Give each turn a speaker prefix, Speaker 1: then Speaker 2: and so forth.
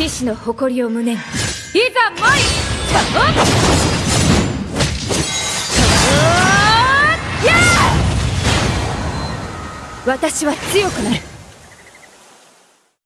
Speaker 1: 騎士の誇りを胸にいざ参り私は強くなる。